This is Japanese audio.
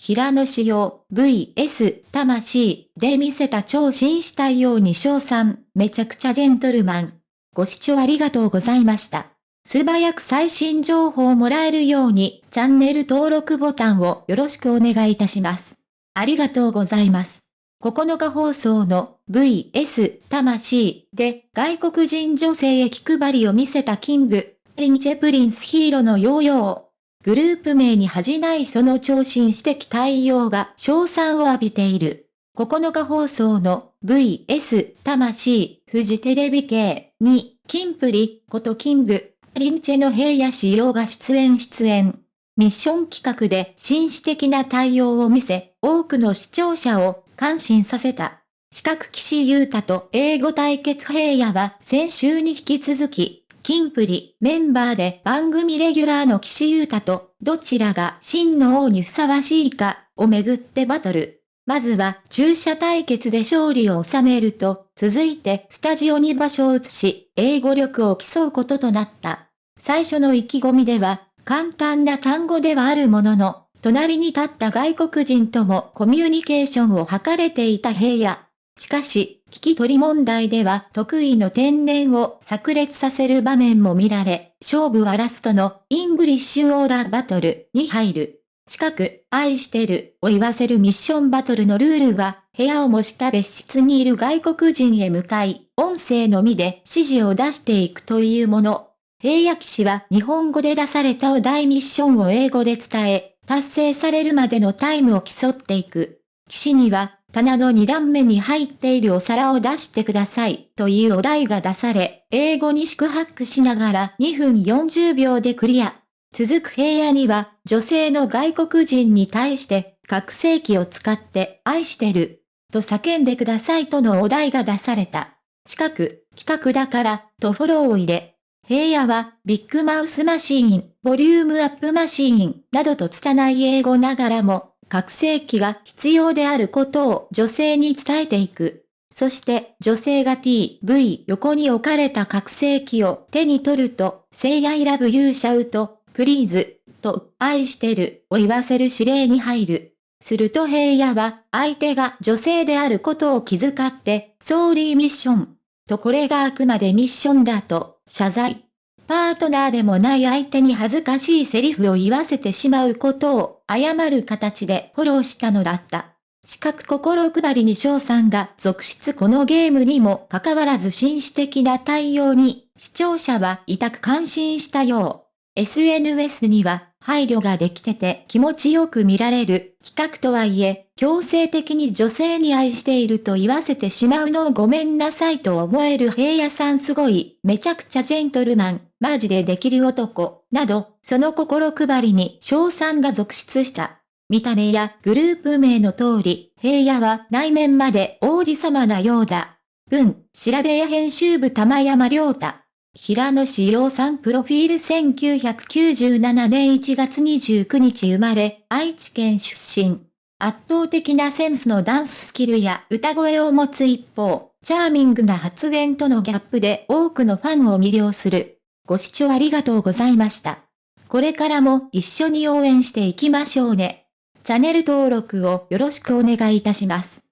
平野紫耀 VS 魂で見せた超紳士対応に賞賛、めちゃくちゃジェントルマン。ご視聴ありがとうございました。素早く最新情報をもらえるように、チャンネル登録ボタンをよろしくお願いいたします。ありがとうございます。9日放送の VS 魂で外国人女性へ気配りを見せた King & Prince 平野紫耀。グループ名に恥じないその超新指摘対応が賞賛を浴びている。9日放送の VS 魂フジテレビ系にキンプリことキングリンチェの平野仕様が出演出演。ミッション企画で紳士的な対応を見せ、多くの視聴者を感心させた。四角岸優太と英語対決平野は先週に引き続き、キンプリメンバーで番組レギュラーの岸優太とどちらが真の王にふさわしいかをめぐってバトル。まずは注射対決で勝利を収めると、続いてスタジオに場所を移し、英語力を競うこととなった。最初の意気込みでは、簡単な単語ではあるものの、隣に立った外国人ともコミュニケーションを図れていた平野。しかし、聞き取り問題では得意の天然を炸裂させる場面も見られ、勝負はラストのイングリッシュオーダーバトルに入る。近く、愛してるを言わせるミッションバトルのルールは、部屋を模した別室にいる外国人へ向かい、音声のみで指示を出していくというもの。平野騎士は日本語で出されたお題ミッションを英語で伝え、達成されるまでのタイムを競っていく。騎士には、棚の2段目に入っているお皿を出してくださいというお題が出され、英語に四苦八苦しながら2分40秒でクリア。続く平野には、女性の外国人に対して、覚醒器を使って愛してる、と叫んでくださいとのお題が出された。近く、企画だから、とフォローを入れ、平野は、ビッグマウスマシーン、ボリュームアップマシーン、などと拙い英語ながらも、覚醒器が必要であることを女性に伝えていく。そして女性が T、V 横に置かれた覚醒器を手に取ると、Say I love you シャウト、Please と愛してるを言わせる指令に入る。すると平野は相手が女性であることを気遣って、ソーリーミッションとこれがあくまでミッションだと謝罪。パートナーでもない相手に恥ずかしいセリフを言わせてしまうことを謝る形でフォローしたのだった。四角心配りに翔さんが続出このゲームにもかかわらず紳士的な対応に視聴者は痛く感心したよう。SNS には配慮ができてて気持ちよく見られる企画とはいえ、強制的に女性に愛していると言わせてしまうのをごめんなさいと思える平野さんすごい、めちゃくちゃジェントルマン、マジでできる男、など、その心配りに賞賛が続出した。見た目やグループ名の通り、平野は内面まで王子様なようだ。文、調べや編集部玉山良太。平野志陽さんプロフィール1997年1月29日生まれ、愛知県出身。圧倒的なセンスのダンススキルや歌声を持つ一方、チャーミングな発言とのギャップで多くのファンを魅了する。ご視聴ありがとうございました。これからも一緒に応援していきましょうね。チャンネル登録をよろしくお願いいたします。